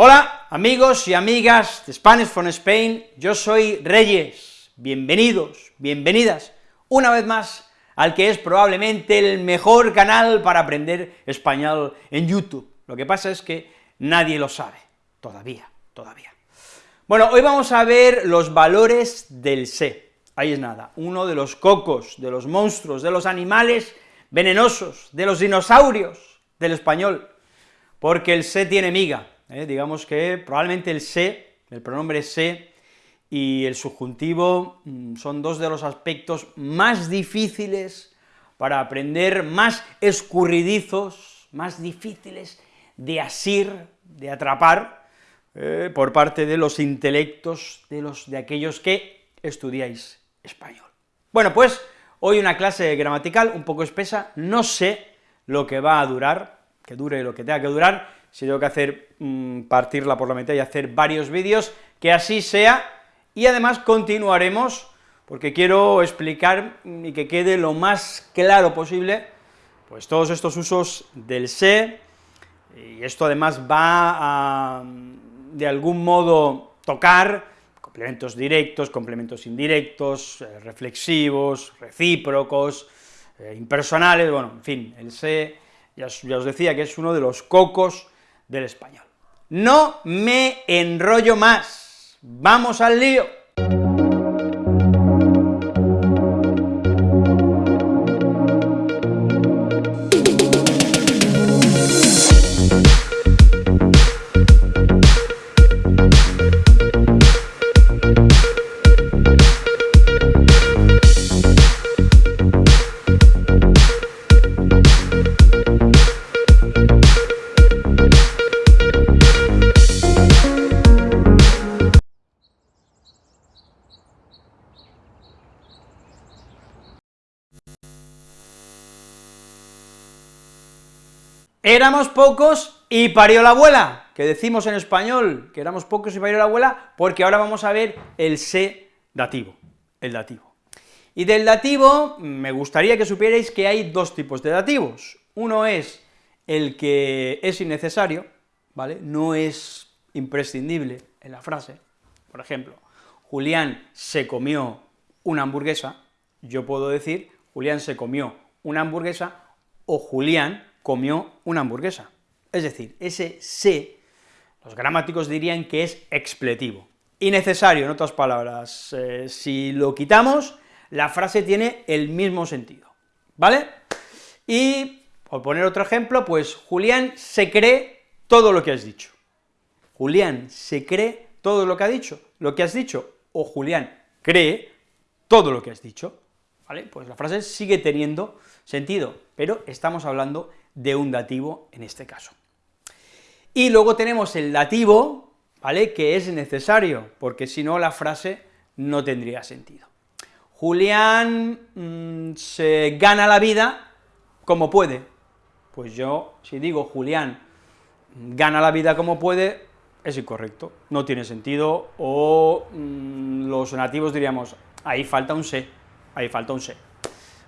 Hola, amigos y amigas de Spanish from Spain, yo soy Reyes, bienvenidos, bienvenidas, una vez más al que es probablemente el mejor canal para aprender español en YouTube. Lo que pasa es que nadie lo sabe, todavía, todavía. Bueno, hoy vamos a ver los valores del sé, ahí es nada, uno de los cocos, de los monstruos, de los animales venenosos, de los dinosaurios del español, porque el sé tiene miga, ¿eh? digamos que probablemente el se, el pronombre se, y el subjuntivo mm, son dos de los aspectos más difíciles para aprender, más escurridizos, más difíciles de asir, de atrapar, eh, por parte de los intelectos de, los, de aquellos que estudiáis español. Bueno, pues hoy una clase gramatical un poco espesa, no sé lo que va a durar, que dure lo que tenga que durar, si tengo que hacer, mm, partirla por la mitad y hacer varios vídeos, que así sea, y además continuaremos, porque quiero explicar y que quede lo más claro posible, pues todos estos usos del se, y esto además va a, de algún modo, tocar complementos directos, complementos indirectos, eh, reflexivos, recíprocos, eh, impersonales, bueno, en fin, el se, ya os decía que es uno de los cocos del español. No me enrollo más, vamos al lío. Éramos pocos y parió la abuela, que decimos en español, que éramos pocos y parió la abuela, porque ahora vamos a ver el se dativo, el dativo. Y del dativo, me gustaría que supierais que hay dos tipos de dativos. Uno es el que es innecesario, ¿vale?, no es imprescindible en la frase, por ejemplo, Julián se comió una hamburguesa, yo puedo decir Julián se comió una hamburguesa, o Julián comió una hamburguesa. Es decir, ese se, los gramáticos dirían que es expletivo, innecesario, en otras palabras, eh, si lo quitamos, la frase tiene el mismo sentido, ¿vale? Y, por poner otro ejemplo, pues Julián se cree todo lo que has dicho. Julián se cree todo lo que ha dicho, lo que has dicho, o Julián cree todo lo que has dicho, ¿vale? Pues la frase sigue teniendo sentido, pero estamos hablando de un dativo en este caso. Y luego tenemos el dativo, ¿vale?, que es necesario, porque si no la frase no tendría sentido. Julián mm, se gana la vida como puede. Pues yo, si digo Julián gana la vida como puede, es incorrecto, no tiene sentido, o mm, los nativos diríamos, ahí falta un se, ahí falta un se,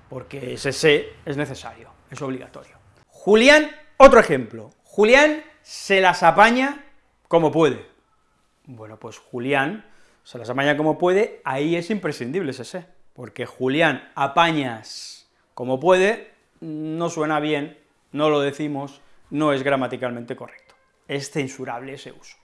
porque ese se es necesario, es obligatorio. Julián, otro ejemplo, Julián se las apaña como puede. Bueno, pues Julián se las apaña como puede, ahí es imprescindible ese se, porque Julián apañas como puede, no suena bien, no lo decimos, no es gramaticalmente correcto, es censurable ese uso.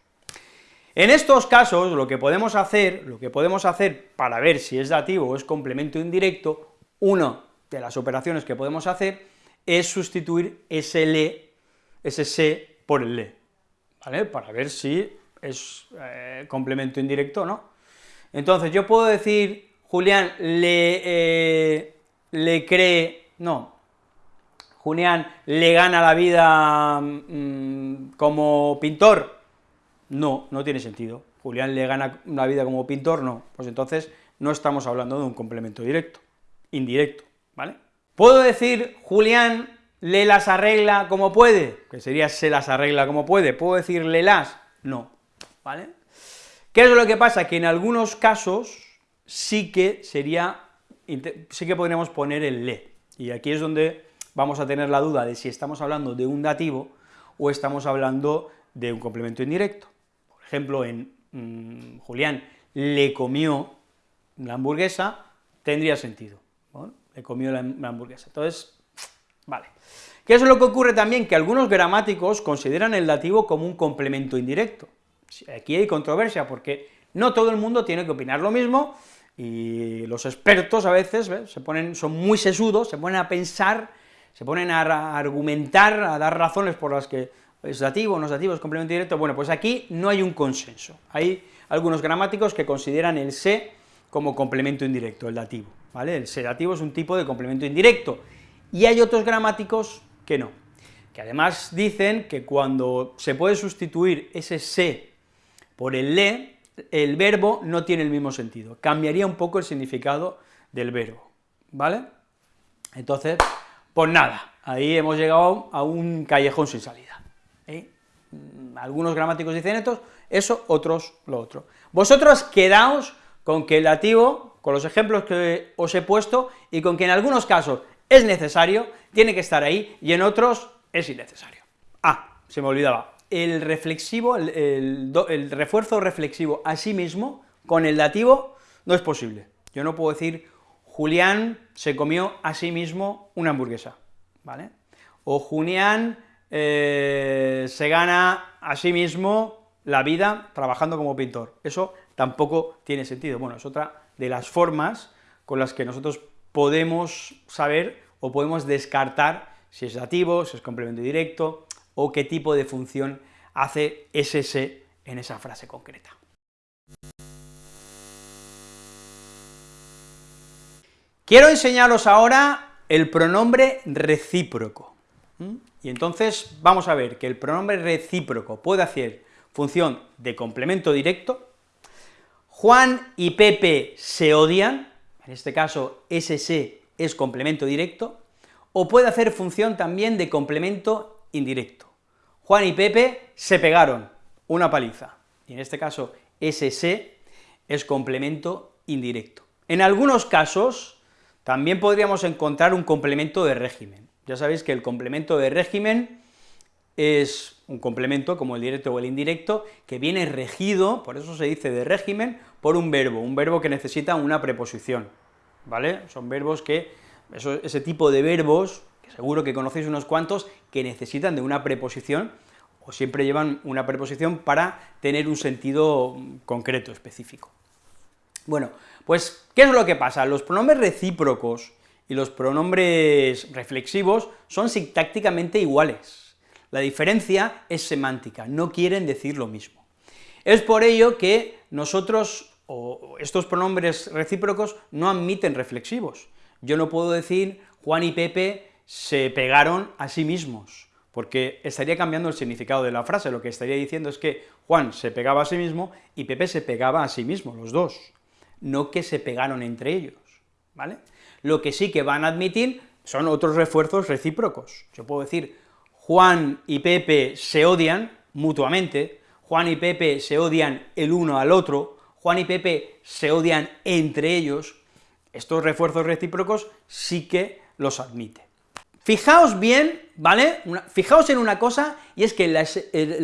En estos casos, lo que podemos hacer, lo que podemos hacer para ver si es dativo o es complemento indirecto, una de las operaciones que podemos hacer es sustituir ese le, ese se por el le, ¿vale?, para ver si es eh, complemento indirecto o no. Entonces, yo puedo decir, Julián le, eh, le cree, no, Julián le gana la vida mm, como pintor, no, no tiene sentido. Julián le gana la vida como pintor, no, pues entonces no estamos hablando de un complemento directo, indirecto, ¿vale? ¿Puedo decir Julián le las arregla como puede? Que sería se las arregla como puede. ¿Puedo decir le las? No, ¿vale? ¿Qué es lo que pasa? Que en algunos casos sí que sería, sí que podríamos poner el le, y aquí es donde vamos a tener la duda de si estamos hablando de un dativo o estamos hablando de un complemento indirecto. ejemplo, en mm, Julián le comió la hamburguesa, tendría sentido, le comió la, la hamburguesa. Entonces, vale. ¿Qué es lo que ocurre también? Que algunos gramáticos consideran el dativo como un complemento indirecto. Aquí hay controversia, porque no todo el mundo tiene que opinar lo mismo, y los expertos a veces se ponen, son muy sesudos, se ponen a pensar, se ponen a argumentar, a dar razones por las que es dativo, no es dativo, es complemento directo, bueno, pues aquí no hay un consenso, hay algunos gramáticos que consideran el se como complemento indirecto, el dativo, ¿vale? El sedativo es un tipo de complemento indirecto, y hay otros gramáticos que no, que además dicen que cuando se puede sustituir ese se por el le, el verbo no tiene el mismo sentido, cambiaría un poco el significado del verbo, ¿vale? Entonces, pues nada, ahí hemos llegado a un callejón sin salida. ¿eh? Mm, algunos gramáticos dicen esto, eso, otros lo otro. Vosotros quedaos con que el dativo, con los ejemplos que os he puesto, y con que en algunos casos es necesario, tiene que estar ahí, y en otros es innecesario. Ah, se me olvidaba, el reflexivo, el, refuerzo reflexivo a sí mismo, con el dativo, no es posible. Yo no puedo decir, Julián se comió a sí mismo una hamburguesa, ¿vale? O Julián eh, se gana a sí mismo la vida trabajando como pintor. Eso tampoco tiene sentido. Bueno, es otra de las formas con las que nosotros podemos saber o podemos descartar si es dativo, si es complemento directo, o qué tipo de función hace ese en esa frase concreta. Quiero enseñaros ahora el pronombre recíproco. Y entonces vamos a ver que el pronombre recíproco puede hacer función de complemento directo, Juan y Pepe se odian, en este caso ese es complemento directo, o puede hacer función también de complemento indirecto. Juan y Pepe se pegaron una paliza, y en este caso ese es complemento indirecto. En algunos casos también podríamos encontrar un complemento de régimen. Ya sabéis que el complemento de régimen es un complemento, como el directo o el indirecto, que viene regido, por eso se dice de régimen, por un verbo, un verbo que necesita una preposición, ¿vale? Son verbos que, ese tipo de verbos, que seguro que conocéis unos cuantos, que necesitan de una preposición, o siempre llevan una preposición para tener un sentido concreto, específico. Bueno, pues, ¿qué es lo que pasa? Los pronombres recíprocos y los pronombres reflexivos son sintácticamente iguales, la diferencia es semántica, no quieren decir lo mismo. Es por ello que nosotros, o estos pronombres recíprocos, no admiten reflexivos. Yo no puedo decir Juan y Pepe se pegaron a sí mismos, porque estaría cambiando el significado de la frase, lo que estaría diciendo es que Juan se pegaba a sí mismo y Pepe se pegaba a sí mismo, los dos, no que se pegaron entre ellos, ¿vale? Lo que sí que van a admitir son otros refuerzos recíprocos. Yo puedo decir Juan y Pepe se odian mutuamente, Juan y Pepe se odian el uno al otro, Juan y Pepe se odian entre ellos, estos refuerzos recíprocos sí que los admite. Fijaos bien, ¿vale? fijaos en una cosa, y es que en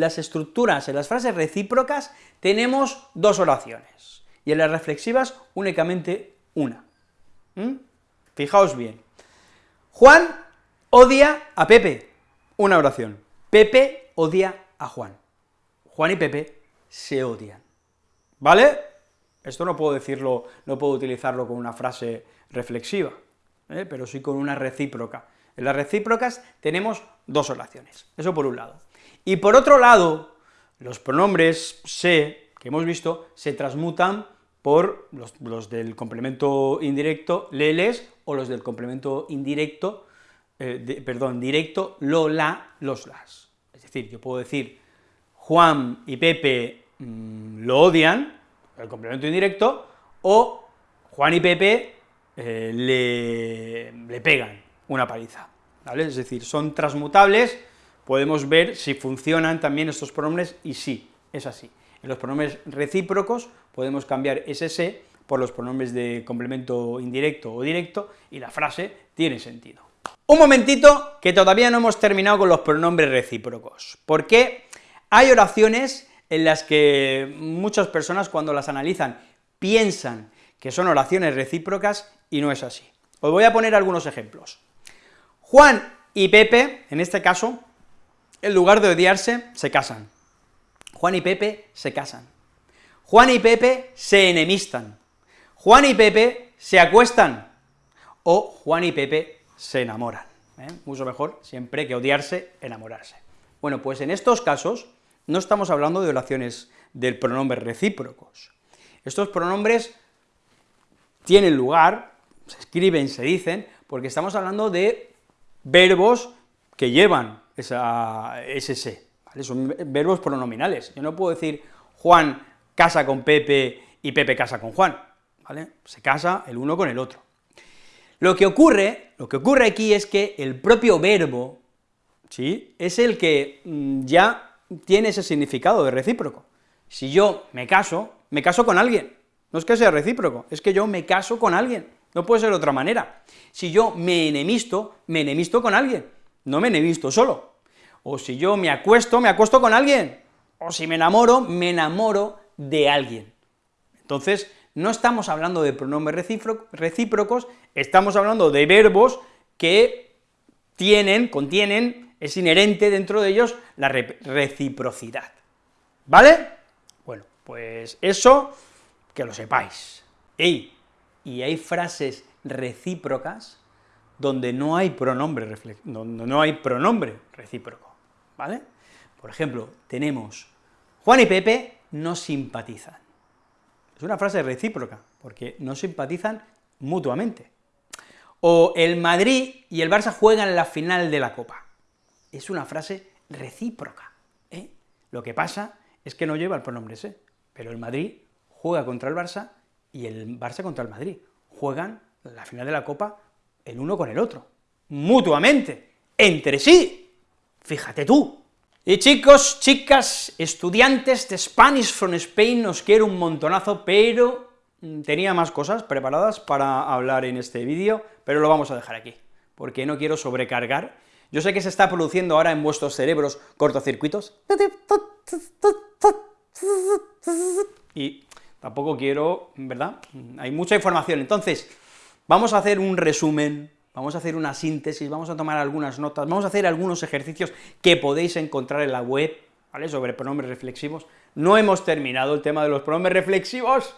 las, estructuras, en las frases recíprocas, tenemos dos oraciones, y en las reflexivas únicamente una. ¿Mm? Fijaos bien. Juan odia a Pepe, una oración. Pepe odia a Juan. Juan y Pepe se odian. ¿Vale? Esto no puedo decirlo, no puedo utilizarlo con una frase reflexiva, ¿eh? pero sí con una recíproca. En las recíprocas tenemos dos oraciones, eso por un lado. Y por otro lado, los pronombres se, que hemos visto, se transmutan por los, los del complemento indirecto leles o los del complemento indirecto eh, perdón, directo, lo, la, los, las. Es decir, yo puedo decir Juan y Pepe mm, lo odian, el complemento indirecto, o Juan y Pepe eh, le, le, pegan una paliza, ¿vale? Es decir, son transmutables, podemos ver si funcionan también estos pronombres, y sí, es así. En los pronombres recíprocos podemos cambiar ese se por los pronombres de complemento indirecto o directo, y la frase tiene sentido. Un momentito, que todavía no hemos terminado con los pronombres recíprocos, porque hay oraciones en las que muchas personas cuando las analizan piensan que son oraciones recíprocas y no es así. Os voy a poner algunos ejemplos. Juan y Pepe, en este caso, en lugar de odiarse, se casan. Juan y Pepe se casan. Juan y Pepe se enemistan. Juan y Pepe se acuestan. O Juan y Pepe se enamoran. ¿eh? Mucho mejor siempre que odiarse, enamorarse. Bueno, pues en estos casos no estamos hablando de oraciones del pronombre recíprocos. Estos pronombres tienen lugar, se escriben, se dicen, porque estamos hablando de verbos que llevan esa, ese se, son verbos pronominales. Yo no puedo decir Juan casa con Pepe y Pepe casa con Juan, ¿vale? Se casa el uno con el otro. Lo que ocurre, lo que ocurre aquí es que el propio verbo, ¿sí?, es el que mm, ya tiene ese significado de recíproco. Si yo me caso, me caso con alguien, no es que sea recíproco, es que yo me caso con alguien, no puede ser de otra manera. Si yo me enemisto, me enemisto con alguien, no me enemisto solo. O si yo me acuesto, me acuesto con alguien. O si me enamoro, me enamoro de alguien. Entonces, no estamos hablando de pronombres recíprocos, estamos hablando de verbos que tienen, contienen, es inherente dentro de ellos la reciprocidad, ¿vale? Bueno, pues eso, que lo sepáis. y hay frases recíprocas donde no hay pronombre, donde no hay pronombre recíproco, ¿vale? Por ejemplo, tenemos Juan y Pepe no simpatizan. Es una frase recíproca, porque no simpatizan mutuamente. O el Madrid y el Barça juegan la final de la Copa. Es una frase recíproca. ¿eh? Lo que pasa es que no lleva el pronombre ese, pero el Madrid juega contra el Barça y el Barça contra el Madrid. Juegan la final de la Copa el uno con el otro, mutuamente, entre sí. Fíjate tú, y chicos, chicas, estudiantes de Spanish from Spain, os quiero un montonazo, pero tenía más cosas preparadas para hablar en este vídeo, pero lo vamos a dejar aquí, porque no quiero sobrecargar. Yo sé que se está produciendo ahora en vuestros cerebros cortocircuitos, y tampoco quiero, ¿verdad? Hay mucha información, entonces, vamos a hacer un resumen vamos a hacer una síntesis, vamos a tomar algunas notas, vamos a hacer algunos ejercicios que podéis encontrar en la web, ¿vale?, sobre pronombres reflexivos. No hemos terminado el tema de los pronombres reflexivos,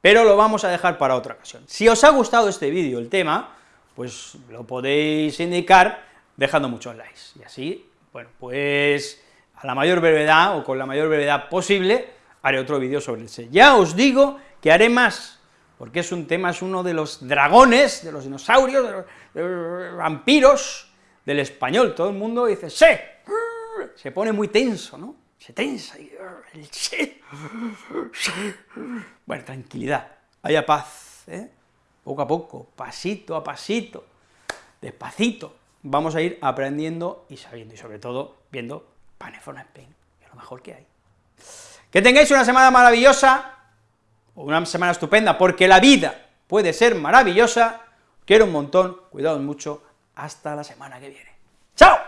pero lo vamos a dejar para otra ocasión. Si os ha gustado este vídeo, el tema, pues lo podéis indicar dejando muchos likes, y así, bueno, pues a la mayor brevedad, o con la mayor brevedad posible, haré otro vídeo sobre el SE. Ya os digo que haré más, porque es un tema, es uno de los dragones, de los dinosaurios, de los, vampiros del español, todo el mundo dice ¡se! se pone muy tenso, ¿no? Se tensa, y el ¡se! Bueno, tranquilidad, haya paz, ¿eh? poco a poco, pasito a pasito, despacito, vamos a ir aprendiendo y sabiendo, y sobre todo viendo Panefona Spain, que es lo mejor que hay. Que tengáis una semana maravillosa, una semana estupenda, porque la vida puede ser maravillosa, quiero un montón, cuidados mucho, hasta la semana que viene. ¡Chao!